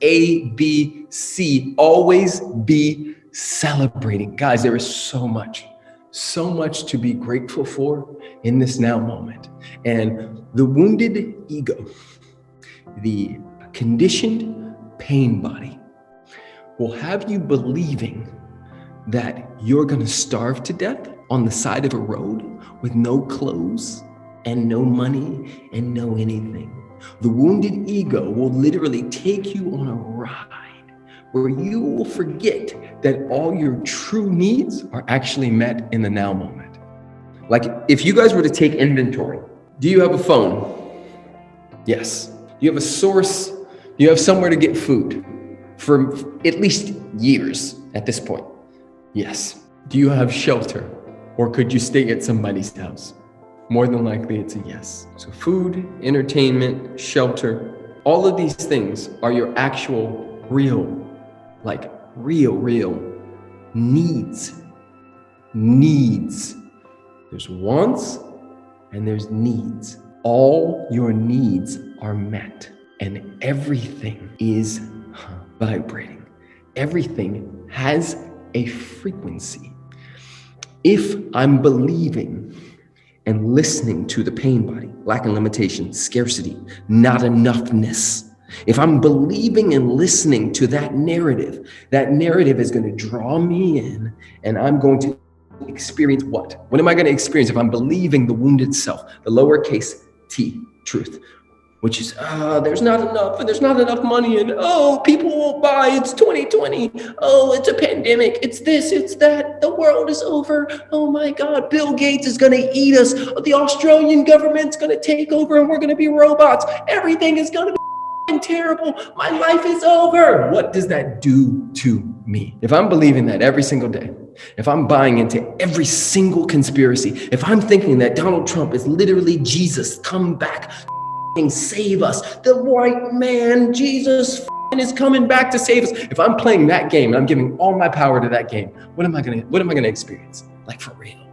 A, B, C. Always be celebrating. Guys, there is so much, so much to be grateful for in this now moment. And the wounded ego, the conditioned pain body, will have you believing that you're gonna starve to death on the side of a road with no clothes and no money and no anything. The wounded ego will literally take you on a ride where you will forget that all your true needs are actually met in the now moment. Like if you guys were to take inventory, do you have a phone? Yes. Do you have a source? Do you have somewhere to get food for at least years at this point? Yes. Do you have shelter? Or could you stay at somebody's house? More than likely, it's a yes. So food, entertainment, shelter, all of these things are your actual, real, like real, real needs. Needs. There's wants and there's needs. All your needs are met and everything is vibrating. Everything has a frequency. If I'm believing and listening to the pain body, lack and limitation, scarcity, not enoughness, if I'm believing and listening to that narrative, that narrative is going to draw me in and I'm going to experience what? What am I going to experience if I'm believing the wounded self, the lowercase t, truth? Which is, uh, there's not enough and there's not enough money and oh, people won't buy, it's 2020. Oh, it's a pandemic, it's this, it's that, the world is over. Oh my God, Bill Gates is gonna eat us. The Australian government's gonna take over and we're gonna be robots. Everything is gonna be terrible. My life is over. What does that do to me? If I'm believing that every single day, if I'm buying into every single conspiracy, if I'm thinking that Donald Trump is literally Jesus come back save us. The white man, Jesus is coming back to save us. If I'm playing that game and I'm giving all my power to that game, what am I gonna what am I gonna experience? Like for real.